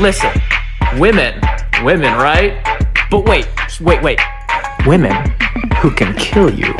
Listen, women, women, right? But wait, wait, wait. Women who can kill you.